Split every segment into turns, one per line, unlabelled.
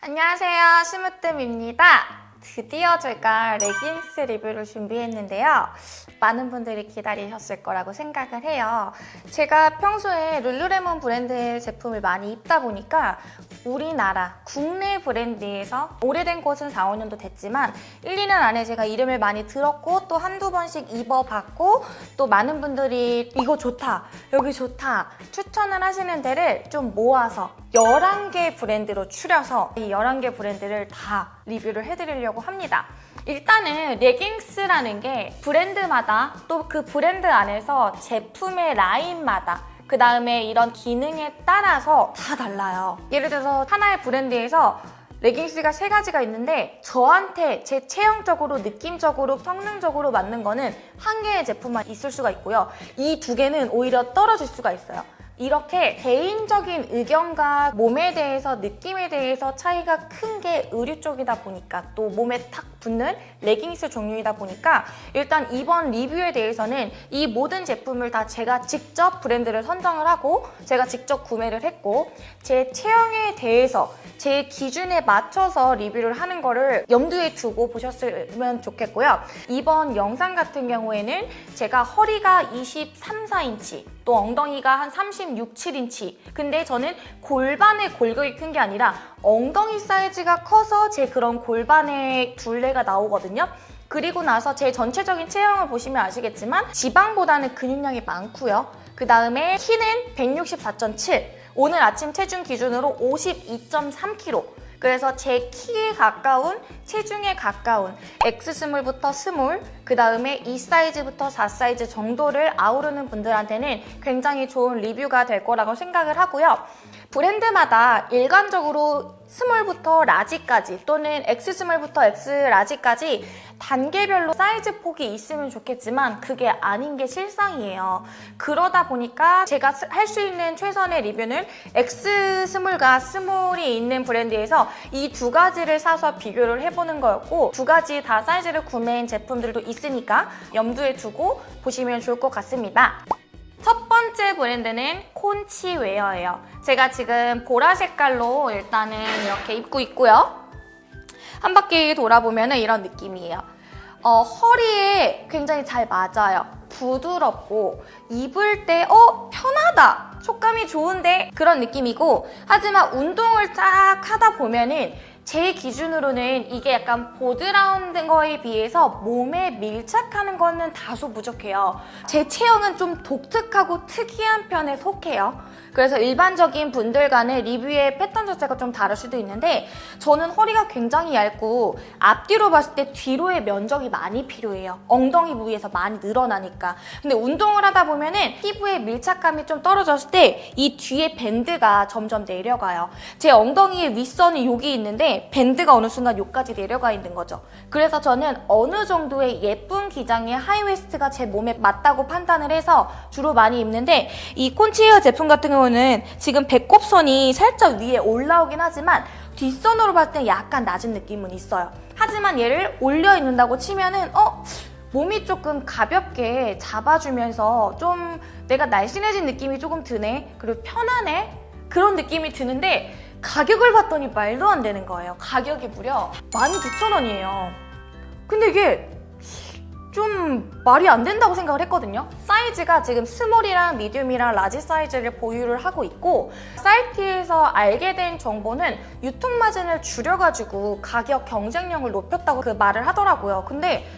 안녕하세요. 심으뜸입니다. 드디어 제가 레깅스 리뷰를 준비했는데요. 많은 분들이 기다리셨을 거라고 생각을 해요. 제가 평소에 룰루레몬 브랜드의 제품을 많이 입다 보니까 우리나라 국내 브랜드에서 오래된 곳은 4, 5년도 됐지만 1, 2년 안에 제가 이름을 많이 들었고 또 한두 번씩 입어봤고 또 많은 분들이 이거 좋다, 여기 좋다 추천을 하시는 데를 좀 모아서 11개 브랜드로 추려서 이 11개 브랜드를 다 리뷰를 해드리려고 합니다. 일단은 레깅스라는 게 브랜드마다 또 그 브랜드 안에서 제품의 라인마다 그 다음에 이런 기능에 따라서 다 달라요. 예를 들어서 하나의 브랜드에서 레깅스가 세 가지가 있는데 저한테 제 체형적으로 느낌적으로 성능적으로 맞는 거는 한 개의 제품만 있을 수가 있고요. 이 두 개는 오히려 떨어질 수가 있어요. 이렇게 개인적인 의견과 몸에 대해서 느낌에 대해서 차이가 큰 게 의류 쪽이다 보니까 또 몸에 탁 붙는 레깅스 종류이다 보니까 일단 이번 리뷰에 대해서는 이 모든 제품을 다 제가 직접 브랜드를 선정을 하고 제가 직접 구매를 했고 제 체형에 대해서 제 기준에 맞춰서 리뷰를 하는 거를 염두에 두고 보셨으면 좋겠고요. 이번 영상 같은 경우에는 제가 허리가 23, 4인치 또 엉덩이가 한 36, 7인치 근데 저는 골반의 골격이 큰 게 아니라 엉덩이 사이즈가 커서 제 그런 골반의 둘레 가 나오거든요. 그리고 나서 제 전체적인 체형을 보시면 아시겠지만 지방보다는 근육량이 많고요. 그 다음에 키는 164.7 오늘 아침 체중 기준으로 52.3kg 그래서 제 키에 가까운 체중에 가까운 X 스몰부터 스몰 그 다음에 2 사이즈부터 4 사이즈 정도를 아우르는 분들한테는 굉장히 좋은 리뷰가 될 거라고 생각을 하고요. 브랜드마다 일관적으로 small부터 large까지 또는 X 스몰부터 X 라지까지 단계별로 사이즈 폭이 있으면 좋겠지만 그게 아닌 게 실상이에요. 그러다 보니까 제가 할 수 있는 최선의 리뷰는 X 스몰과 스몰이 있는 브랜드에서 이 두 가지를 사서 비교를 해보는 거였고 두 가지 다 사이즈를 구매한 제품들도 있으니까 염두에 두고 보시면 좋을 것 같습니다. 첫 번째 브랜드는 콘츠웨어예요. 제가 지금 보라 색깔로 일단은 이렇게 입고 있고요. 한 바퀴 돌아보면 이런 느낌이에요. 어, 허리에 굉장히 잘 맞아요. 부드럽고 입을 때 어? 편하다! 촉감이 좋은데? 그런 느낌이고 하지만 운동을 쫙 하다 보면 은 제 기준으로는 이게 약간 보드라운 거에 비해서 몸에 밀착하는 거는 다소 부족해요. 제 체형은 좀 독특하고 특이한 편에 속해요. 그래서 일반적인 분들 간의 리뷰의 패턴 자체가 좀 다를 수도 있는데 저는 허리가 굉장히 얇고 앞뒤로 봤을 때 뒤로의 면적이 많이 필요해요. 엉덩이 부위에서 많이 늘어나니까. 근데 운동을 하다 보면 은 피부의 밀착감이 좀 떨어졌을 때 이 뒤에 밴드가 점점 내려가요. 제 엉덩이의 윗선이 여기 있는데 밴드가 어느 순간 여기까지 내려가 있는 거죠. 그래서 저는 어느 정도의 예쁜 기장의 하이웨스트가 제 몸에 맞다고 판단을 해서 주로 많이 입는데 이 콘치웨어 제품 같은 경우는 지금 배꼽선이 살짝 위에 올라오긴 하지만 뒷선으로 봤을 때 약간 낮은 느낌은 있어요. 하지만 얘를 올려 입는다고 치면은 어? 몸이 조금 가볍게 잡아주면서 좀 내가 날씬해진 느낌이 조금 드네 그리고 편하네 그런 느낌이 드는데 가격을 봤더니 말도 안 되는 거예요. 가격이 무려 19,000원이에요. 근데 이게 좀 말이 안 된다고 생각을 했거든요. 사이즈가 지금 small이랑 medium이랑 large 사이즈를 보유를 하고 있고 사이트에서 알게 된 정보는 유통 마진을 줄여가지고 가격 경쟁력을 높였다고 그 말을 하더라고요. 근데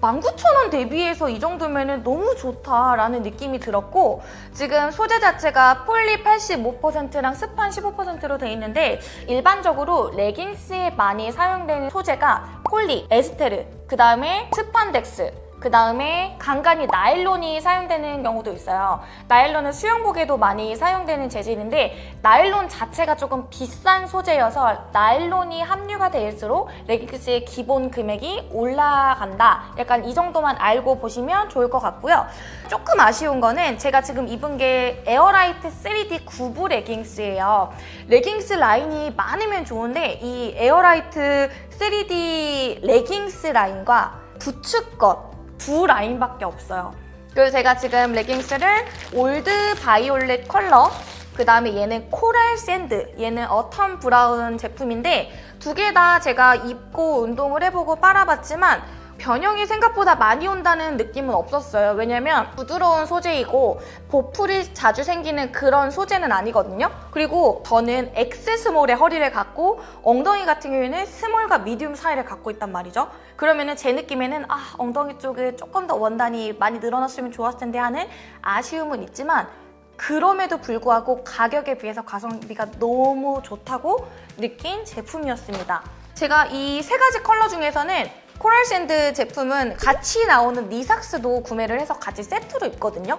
19,000원 대비해서 이 정도면 너무 좋다라는 느낌이 들었고 지금 소재 자체가 폴리 85%랑 스판 15%로 되어 있는데 일반적으로 레깅스에 많이 사용되는 소재가 폴리, 에스테르, 그 다음에 스판덱스 그 다음에 간간히 나일론이 사용되는 경우도 있어요. 나일론은 수영복에도 많이 사용되는 재질인데 나일론 자체가 조금 비싼 소재여서 나일론이 함유가 될수록 레깅스의 기본 금액이 올라간다. 약간 이 정도만 알고 보시면 좋을 것 같고요. 조금 아쉬운 거는 제가 지금 입은 게 에어라이트 3D 9부 레깅스예요. 레깅스 라인이 많으면 좋은데 이 에어라이트 3D 레깅스 라인과 부츠컷 두 라인밖에 없어요. 그래서 제가 지금 레깅스를 old violet 컬러 그 다음에 얘는 coral sand, 얘는 autumn brown 제품인데 두 개 다 제가 입고 운동을 해보고 빨아봤지만 변형이 생각보다 많이 온다는 느낌은 없었어요. 왜냐면 부드러운 소재이고 보풀이 자주 생기는 그런 소재는 아니거든요. 그리고 저는 X 스몰의 허리를 갖고 엉덩이 같은 경우에는 small과 medium 사이를 갖고 있단 말이죠. 그러면 은 제 느낌에는 아 엉덩이 쪽에 조금 더 원단이 많이 늘어났으면 좋았을 텐데 하는 아쉬움은 있지만 그럼에도 불구하고 가격에 비해서 가성비가 너무 좋다고 느낀 제품이었습니다. 제가 이 세 가지 컬러 중에서는 coral sand 제품은 같이 나오는 knee socks도 구매를 해서 같이 세트로 입거든요.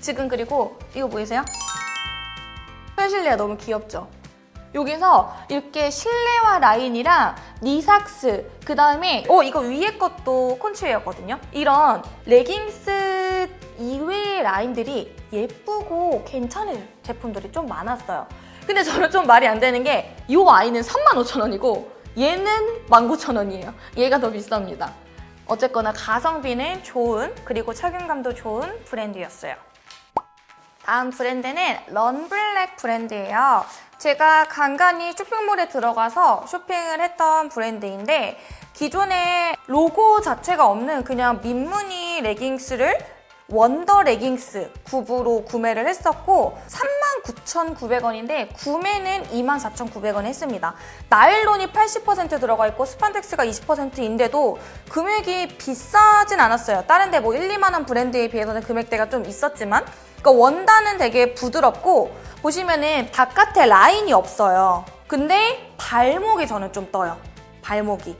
지금 그리고 이거 보이세요? 펼실리아 너무 귀엽죠? 여기서 이렇게 실내화 라인이랑 knee socks 그 다음에 어 이거 위에 것도 콘츠웨어거든요 이런 레깅스 이외의 라인들이 예쁘고 괜찮은 제품들이 좀 많았어요 근데 저는 좀 말이 안 되는 게 이 아이는 35,000원이고 얘는 19,000원이에요. 얘가 더 비쌉니다. 어쨌거나 가성비는 좋은 그리고 착용감도 좋은 브랜드였어요. 다음 브랜드는 런블랙 브랜드예요. 제가 간간히 쇼핑몰에 들어가서 쇼핑을 했던 브랜드인데 기존에 로고 자체가 없는 그냥 민무늬 레깅스를 원더 레깅스 굽으로 구매를 했었고 39,900원인데 구매는 24,900원 했습니다. 나일론이 80% 들어가 있고 스판덱스가 20%인데도 금액이 비싸진 않았어요. 다른 데 뭐 1, 2만 원 브랜드에 비해서는 금액대가 좀 있었지만 그러니까 원단은 되게 부드럽고 보시면은 바깥에 라인이 없어요. 근데 발목이 저는 좀 떠요. 발목이.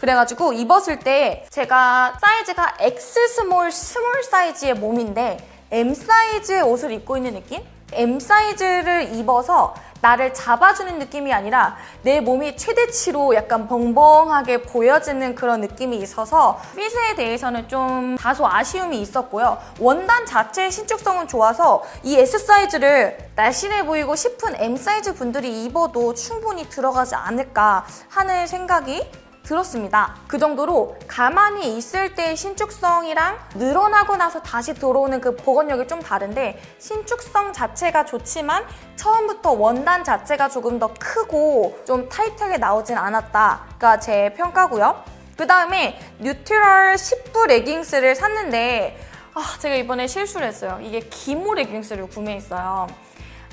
그래가지고 입었을 때 제가 사이즈가 X small small 사이즈의 몸인데 M 사이즈의 옷을 입고 있는 느낌? M 사이즈를 입어서 나를 잡아주는 느낌이 아니라 내 몸이 최대치로 약간 벙벙하게 보여지는 그런 느낌이 있어서 핏에 대해서는 좀 다소 아쉬움이 있었고요. 원단 자체의 신축성은 좋아서 이 S 사이즈를 날씬해 보이고 싶은 M 사이즈 분들이 입어도 충분히 들어가지 않을까 하는 생각이 들었습니다. 그 정도로 가만히 있을 때의 신축성이랑 늘어나고 나서 다시 들어오는 그 복원력이 좀 다른데 신축성 자체가 좋지만 처음부터 원단 자체가 조금 더 크고 좀 타이트하게 나오진 않았다가 제 평가고요. 그 다음에 neutral 10부 레깅스를 샀는데 아, 제가 이번에 실수를 했어요. 이게 기모 레깅스를 구매했어요.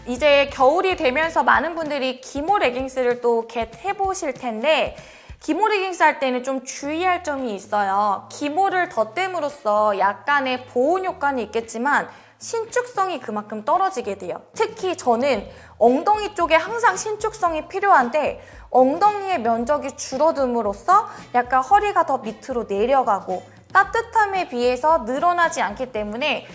이제 겨울이 되면서 많은 분들이 기모 레깅스를 또 get 해보실 텐데 기모 레깅스 할 때는 좀 주의할 점이 있어요. 기모를 덧댐으로써 약간의 보온 효과는 있겠지만 신축성이 그만큼 떨어지게 돼요. 특히 저는 엉덩이 쪽에 항상 신축성이 필요한데 엉덩이의 면적이 줄어듦으로써 약간 허리가 더 밑으로 내려가고 따뜻함에 비해서 늘어나지 않기 때문에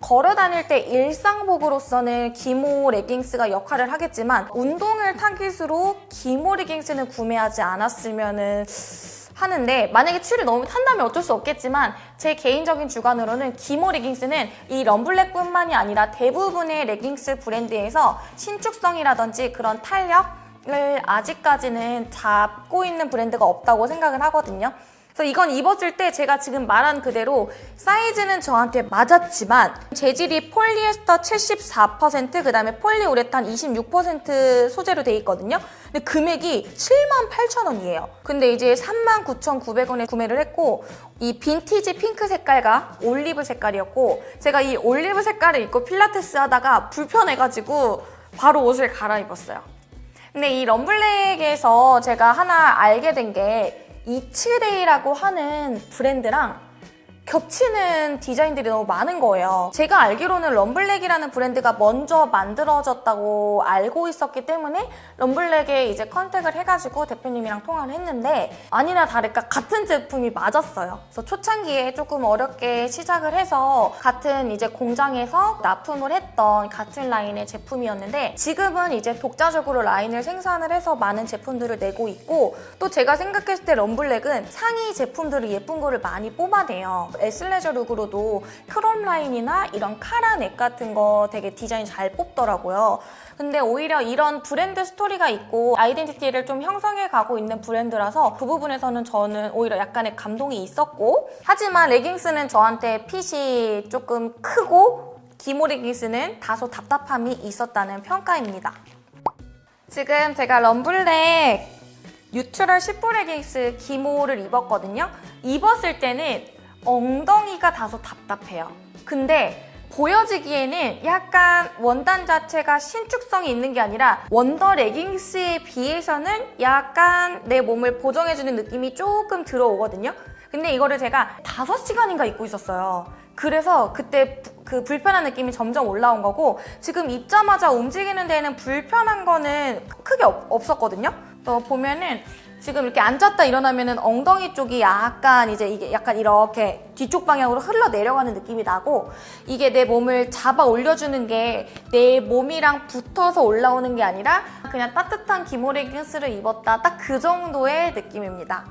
걸어 다닐 때 일상복으로서는 기모 레깅스가 역할을 하겠지만 운동을 타깃으로 기모 레깅스는 구매하지 않았으면 하는데 만약에 추를 너무 탄다면 어쩔 수 없겠지만 제 개인적인 주관으로는 기모 레깅스는 이 럼블랙뿐만이 아니라 대부분의 레깅스 브랜드에서 신축성이라든지 그런 탄력 을 아직까지는 잡고 있는 브랜드가 없다고 생각을 하거든요. 그래서 이건 입었을 때 제가 지금 말한 그대로 사이즈는 저한테 맞았지만 재질이 폴리에스터 74%, 그 다음에 폴리우레탄 26% 소재로 돼 있거든요. 근데 금액이 78,000원이에요. 근데 이제 39,900원에 구매를 했고 이 vintage pink 색깔과 올리브 색깔이었고 제가 이 올리브 색깔을 입고 필라테스 하다가 불편해가지고 바로 옷을 갈아입었어요. 근데 이 럼블랙에서 제가 하나 알게 된게 이츠데이라고 하는 브랜드랑 겹치는 디자인들이 너무 많은 거예요. 제가 알기로는 럼블랙이라는 브랜드가 먼저 만들어졌다고 알고 있었기 때문에 럼블랙에 이제 contact을 해가지고 대표님이랑 통화를 했는데 아니나 다를까 같은 제품이 맞았어요. 그래서 초창기에 조금 어렵게 시작을 해서 같은 이제 공장에서 납품을 했던 같은 라인의 제품이었는데 지금은 이제 독자적으로 라인을 생산을 해서 많은 제품들을 내고 있고 또 제가 생각했을 때 럼블랙은 상위 제품들을 예쁜 거를 많이 뽑아내요. athleisure look으로도 crop 라인이나 이런 카라 neck 같은 거 되게 디자인 잘 뽑더라고요. 근데 오히려 이런 브랜드 스토리가 있고 아이덴티티를 좀 형성해 가고 있는 브랜드라서 그 부분에서는 저는 오히려 약간의 감동이 있었고 하지만 레깅스는 저한테 핏이 조금 크고 기모 레깅스는 다소 답답함이 있었다는 평가입니다. 지금 제가 럼블랙 neutral 10부 레깅스 기모를 입었거든요. 입었을 때는 엉덩이가 다소 답답해요. 근데 보여지기에는 약간 원단 자체가 신축성이 있는 게 아니라 원더 레깅스에 비해서는 약간 내 몸을 보정해주는 느낌이 조금 들어오거든요. 근데 이거를 제가 5시간인가 입고 있었어요. 그래서 그때 부- 그 불편한 느낌이 점점 올라온 거고 지금 입자마자 움직이는 데는 불편한 거는 크게 없, 없었거든요. 또 보면은 지금 이렇게 앉았다 일어나면은 엉덩이 쪽이 약간 이제 이게 약간 이렇게 뒤쪽 방향으로 흘러 내려가는 느낌이 나고 이게 내 몸을 잡아 올려주는 게 내 몸이랑 붙어서 올라오는 게 아니라 그냥 따뜻한 기모 레깅스를 입었다 딱 그 정도의 느낌입니다.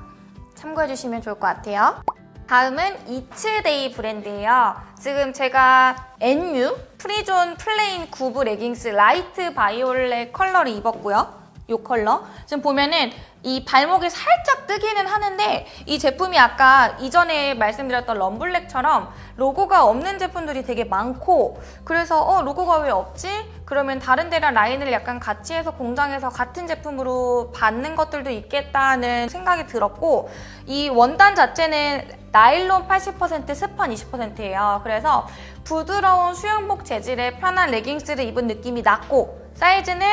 참고해 주시면 좋을 것 같아요. 다음은 이츠데이 브랜드예요. 지금 제가 NU 프리존 플레인 구브 레깅스 light violet 컬러를 입었고요. 이 컬러. 지금 보면은 이 발목이 살짝 뜨기는 하는데 이 제품이 아까 이전에 말씀드렸던 럼블랙처럼 로고가 없는 제품들이 되게 많고 그래서 어 로고가 왜 없지? 그러면 다른 데랑 라인을 약간 같이 해서 공장에서 같은 제품으로 받는 것들도 있겠다는 생각이 들었고 이 원단 자체는 나일론 80% 스판 20%예요. 그래서 부드러운 수영복 재질의 편한 레깅스를 입은 느낌이 났고 사이즈는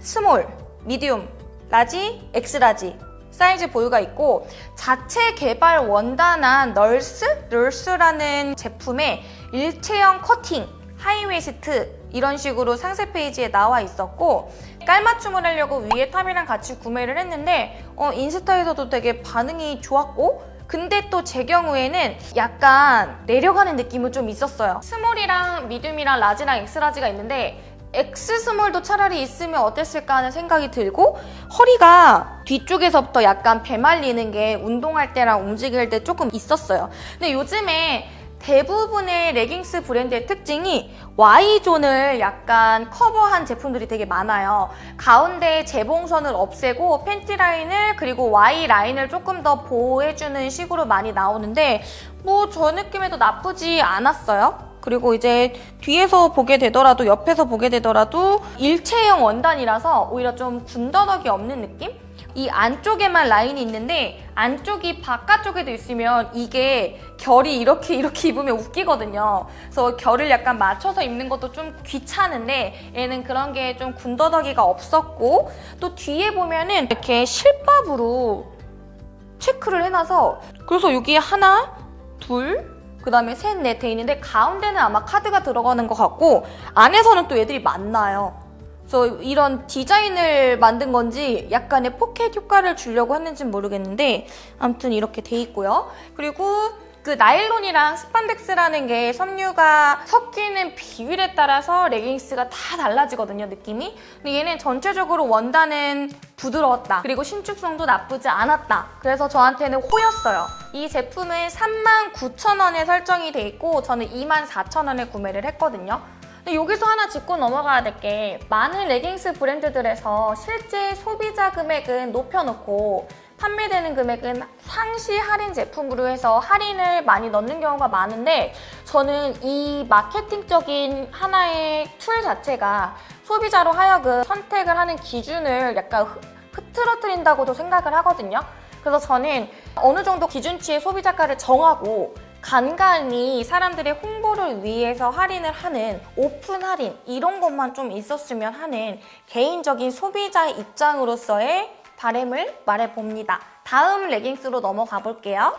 small, medium, large, X large 사이즈 보유가 있고 자체 개발 원단한 널스? 널스라는 제품의 일체형 커팅, high waist 이런 식으로 상세 페이지에 나와 있었고 깔맞춤을 하려고 위에 top이랑 같이 구매를 했는데 어, 인스타에서도 되게 반응이 좋았고 근데 또 제 경우에는 약간 내려가는 느낌은 좀 있었어요 스몰이랑 미디움이랑 라지랑 엑스라지가 있는데 X 스몰도 차라리 있으면 어땠을까 하는 생각이 들고 허리가 뒤쪽에서부터 약간 배말리는 게 운동할 때랑 움직일 때 조금 있었어요. 근데 요즘에 대부분의 레깅스 브랜드의 특징이 Y존을 약간 커버한 제품들이 되게 많아요. 가운데 재봉선을 없애고 팬티 라인을 그리고 Y 라인을 조금 더 보호해주는 식으로 많이 나오는데 뭐 저 느낌에도 나쁘지 않았어요. 그리고 이제 뒤에서 보게 되더라도 옆에서 보게 되더라도 일체형 원단이라서 오히려 좀 군더더기 없는 느낌? 이 안쪽에만 라인이 있는데 안쪽이 바깥쪽에도 있으면 이게 결이 이렇게 이렇게 입으면 웃기거든요. 그래서 결을 약간 맞춰서 입는 것도 좀 귀찮은데 얘는 그런 게 좀 군더더기가 없었고 또 뒤에 보면은 이렇게 실밥으로 체크를 해놔서 그래서 여기 하나, 둘, 그 다음에 셋, 넷 돼 있는데 가운데는 아마 카드가 들어가는 것 같고 안에서는 또 애들이 많나요. 그래서 이런 디자인을 만든 건지 약간의 포켓 효과를 주려고 했는지 는 모르겠는데 아무튼 이렇게 돼 있고요. 그리고 그 나일론이랑 스판덱스라는 게 섬유가 섞이는 비율에 따라서 레깅스가 다 달라지거든요, 느낌이. 근데 얘는 전체적으로 원단은 부드러웠다. 그리고 신축성도 나쁘지 않았다. 그래서 저한테는 호였어요. 이 제품은 39,000원에 설정이 돼 있고 저는 24,000원에 구매를 했거든요. 근데 여기서 하나 짚고 넘어가야 될 게 많은 레깅스 브랜드들에서 실제 소비자 금액은 높여놓고 판매되는 금액은 상시 할인 제품으로 해서 할인을 많이 넣는 경우가 많은데 저는 이 마케팅적인 하나의 툴 자체가 소비자로 하여금 선택을 하는 기준을 약간 흐- 흐트러뜨린다고도 생각을 하거든요. 그래서 저는 어느 정도 기준치의 소비자가를 정하고 간간히 사람들의 홍보를 위해서 할인을 하는 오픈 할인 이런 것만 좀 있었으면 하는 개인적인 소비자 입장으로서의 바램을 말해봅니다. 다음 레깅스로 넘어가 볼게요.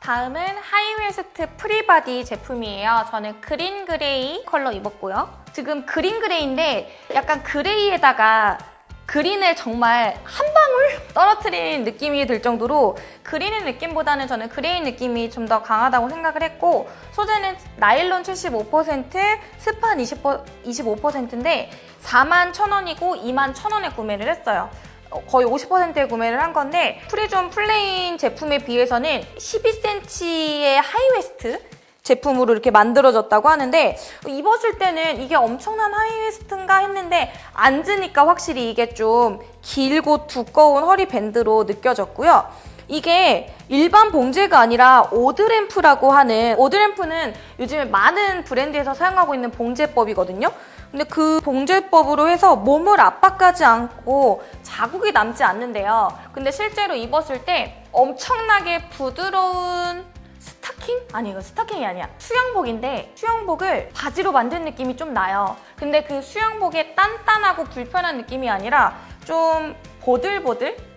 다음은 하이웨스트 프리바디 제품이에요. 저는 green gray 컬러 입었고요. 지금 green gray인데 약간 gray에다가 green을 정말 한 방울 떨어뜨린 느낌이 들 정도로 green의 느낌보다는 저는 gray 느낌이 좀 더 강하다고 생각을 했고 소재는 나일론 75%, 스판 25%인데 4만 1,000원이고 2만 1,000원에 구매를 했어요. 어, 거의 50%에 구매를 한 건데 프리존 플레인 제품에 비해서는 12cm의 high waist 제품으로 이렇게 만들어졌다고 하는데 입었을 때는 이게 엄청난 high waist인가 했는데 앉으니까 확실히 이게 좀 길고 두꺼운 허리 밴드로 느껴졌고요. 이게 일반 봉제가 아니라 오드램프라고 하는 오드램프는 요즘에 많은 브랜드에서 사용하고 있는 봉제법이거든요. 근데 그 봉제법으로 해서 몸을 압박하지 않고 자국이 남지 않는데요. 근데 실제로 입었을 때 엄청나게 부드러운 스타킹? 아니 이거 스타킹이 아니야. 수영복인데 수영복을 바지로 만든 느낌이 좀 나요. 근데 그 수영복의 단단하고 불편한 느낌이 아니라 좀 보들보들?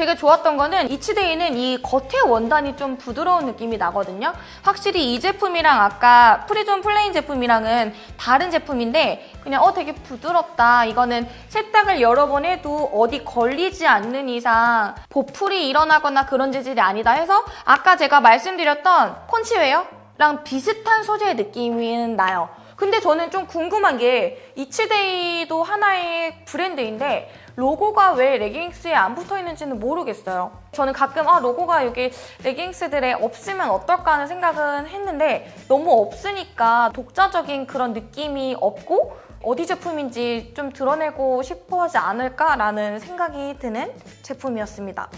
되게 좋았던 거는 이치데이는 이 겉의 원단이 좀 부드러운 느낌이 나거든요. 확실히 이 제품이랑 아까 프리존 플레인 제품이랑은 다른 제품인데 그냥 어 되게 부드럽다. 이거는 세탁을 여러 번 해도 어디 걸리지 않는 이상 보풀이 일어나거나 그런 재질이 아니다 해서 아까 제가 말씀드렸던 콘치웨어랑 비슷한 소재의 느낌이 나요. 근데 저는 좀 궁금한 게 이치데이도 하나의 브랜드인데 로고가 왜 레깅스에 안 붙어 있는지는 모르겠어요. 저는 가끔 아 로고가 여기 레깅스들에 없으면 어떨까 하는 생각은 했는데 너무 없으니까 독자적인 그런 느낌이 없고 어디 제품인지 좀 드러내고 싶어 하지 않을까라는 생각이 드는 제품이었습니다.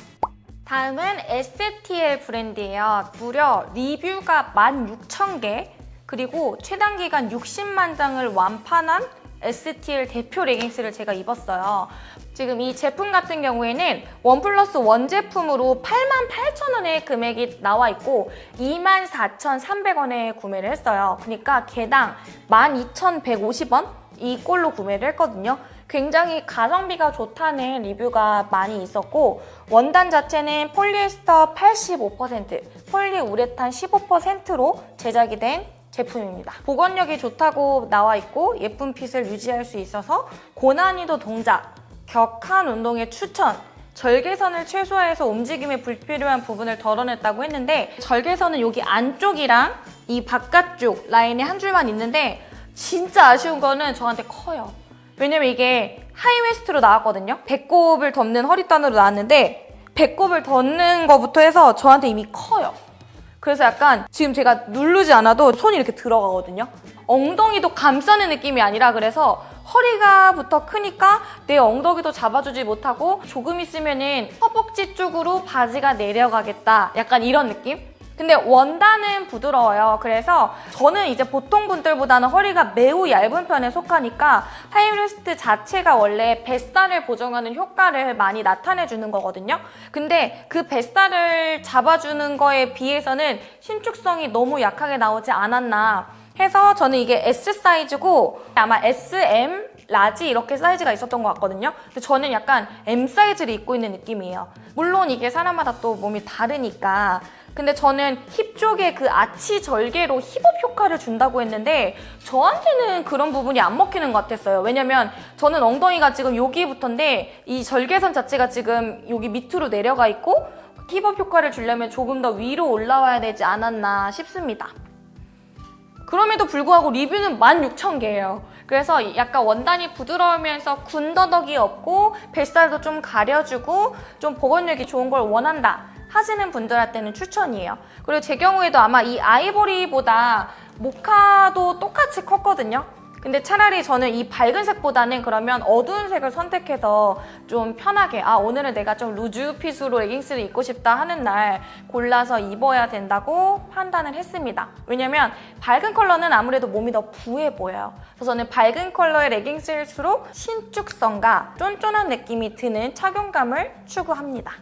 다음은 STL 브랜드예요. 무려 리뷰가 16,000개 그리고 최단 기간 60만 장을 완판한 STL 대표 레깅스를 제가 입었어요. 지금 이 제품 같은 경우에는 one plus one 제품으로 88,000원의 금액이 나와 있고 24,300원에 구매를 했어요. 그러니까 개당 12,150원 이 꼴로 구매를 했거든요. 굉장히 가성비가 좋다는 리뷰가 많이 있었고 원단 자체는 폴리에스터 85%, 폴리우레탄 15%로 제작이 된 제품입니다. 복원력이 좋다고 나와 있고 예쁜 fit을 유지할 수 있어서 고난이도 동작, 격한 운동에 추천, 절개선을 최소화해서 움직임에 불필요한 부분을 덜어냈다고 했는데 절개선은 여기 안쪽이랑 이 바깥쪽 라인에 한 줄만 있는데 진짜 아쉬운 거는 저한테 커요. 왜냐면 이게 하이웨스트로 나왔거든요. 배꼽을 덮는 허리단으로 나왔는데 배꼽을 덮는 거부터 해서 저한테 이미 커요. 그래서 약간 지금 제가 누르지 않아도 손이 이렇게 들어가거든요. 엉덩이도 감싸는 느낌이 아니라 그래서 허리가부터 크니까 내 엉덩이도 잡아주지 못하고 조금 있으면 은 허벅지 쪽으로 바지가 내려가겠다. 약간 이런 느낌? 근데 원단은 부드러워요. 그래서 저는 이제 보통 분들보다는 허리가 매우 얇은 편에 속하니까 high waist 자체가 원래 뱃살을 보정하는 효과를 많이 나타내주는 거거든요. 근데 그 뱃살을 잡아주는 거에 비해서는 신축성이 너무 약하게 나오지 않았나 해서 저는 이게 S 사이즈고 아마 SM, 라지 이렇게 사이즈가 있었던 것 같거든요. 근데 저는 약간 M 사이즈를 입고 있는 느낌이에요. 물론 이게 사람마다 또 몸이 다르니까 근데 저는 힙 쪽에 그 아치 절개로 힙업 효과를 준다고 했는데 저한테는 그런 부분이 안 먹히는 것 같았어요. 왜냐면 저는 엉덩이가 지금 여기부터인데 이 절개선 자체가 지금 여기 밑으로 내려가 있고 힙업 효과를 주려면 조금 더 위로 올라와야 되지 않았나 싶습니다. 그럼에도 불구하고 리뷰는 16,000개예요. 그래서 약간 원단이 부드러우면서 군더더기 없고 뱃살도 좀 가려주고 좀 보건력이 좋은 걸 원한다 하시는 분들한테는 추천이에요. 그리고 제 경우에도 아마 이 아이보리보다 모카도 똑같이 컸거든요. 근데 차라리 저는 이 밝은 색보다는 그러면 어두운 색을 선택해서 좀 편하게 아 오늘은 내가 좀 루즈 핏으로 레깅스를 입고 싶다 하는 날 골라서 입어야 된다고 판단을 했습니다. 왜냐면 밝은 컬러는 아무래도 몸이 더 부해 보여요. 그래서 저는 밝은 컬러의 레깅스일수록 신축성과 쫀쫀한 느낌이 드는 착용감을 추구합니다.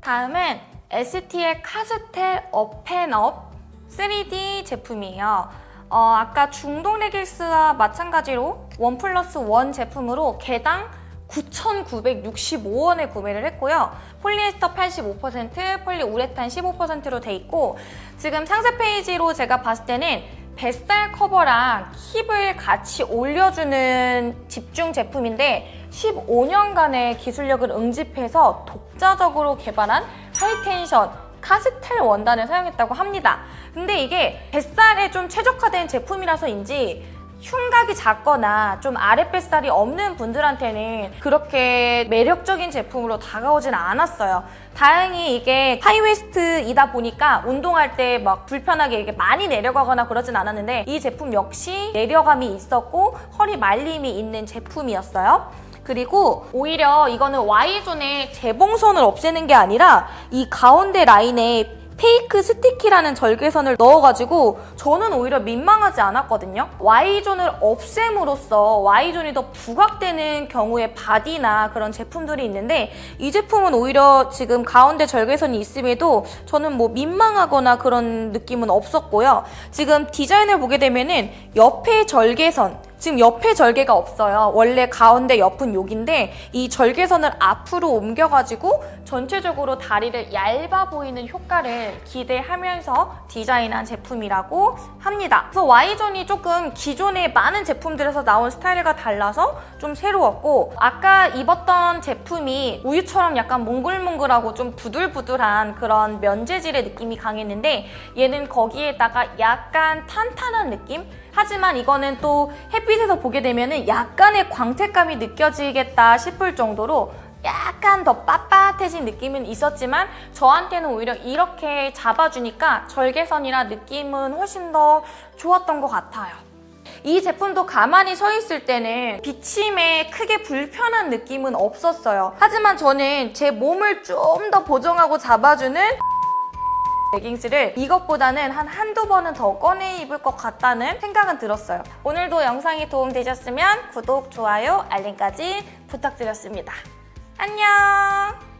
다음은 ST의 카스텔 업앤업 3D 제품이에요. 어, 아까 중동 레깅스와 마찬가지로 one plus one 제품으로 개당 9,965원에 구매를 했고요. 폴리에스터 85%, 폴리우레탄 15%로 돼 있고 지금 상세 페이지로 제가 봤을 때는 뱃살 커버랑 힙을 같이 올려주는 집중 제품인데 15년간의 기술력을 응집해서 독자적으로 개발한 high tension 카스텔 원단을 사용했다고 합니다. 근데 이게 뱃살에 좀 최적화된 제품이라서인지 흉곽이 작거나 좀 아랫뱃살이 없는 분들한테는 그렇게 매력적인 제품으로 다가오진 않았어요. 다행히 이게 하이웨스트이다 보니까 운동할 때 막 불편하게 이게 많이 내려가거나 그러진 않았는데 이 제품 역시 내려감이 있었고 허리 말림이 있는 제품이었어요. 그리고 오히려 이거는 Y존의 재봉선을 없애는 게 아니라 이 가운데 라인에 fake stitch라는 절개선을 넣어가지고 저는 오히려 민망하지 않았거든요. Y존을 없앰으로써 Y존이 더 부각되는 경우에 바디나 그런 제품들이 있는데 이 제품은 오히려 지금 가운데 절개선이 있음에도 저는 뭐 민망하거나 그런 느낌은 없었고요. 지금 디자인을 보게 되면은 옆에 절개선 지금 옆에 절개가 없어요. 원래 가운데 옆은 여기인데 이 절개선을 앞으로 옮겨가지고 전체적으로 다리를 얇아 보이는 효과를 기대하면서 디자인한 제품이라고 합니다. 그래서 Y존이 조금 기존의 많은 제품들에서 나온 스타일과 달라서 좀 새로웠고 아까 입었던 제품이 우유처럼 약간 몽글몽글하고 좀 부들부들한 그런 면재질의 느낌이 강했는데 얘는 거기에다가 약간 탄탄한 느낌? 하지만 이거는 또 햇빛에서 보게 되면 약간의 광택감이 느껴지겠다 싶을 정도로 약간 더 빳빳해진 느낌은 있었지만 저한테는 오히려 이렇게 잡아주니까 절개선이라 느낌은 훨씬 더 좋았던 것 같아요. 이 제품도 가만히 서 있을 때는 비침에 크게 불편한 느낌은 없었어요. 하지만 저는 제 몸을 좀 더 보정하고 잡아주는 레깅스를 이것보다는 한 한두 번은 더 꺼내 입을 것 같다는 생각은 들었어요. 오늘도 영상이 도움되셨으면 구독, 좋아요, 알림까지 부탁드렸습니다. 안녕!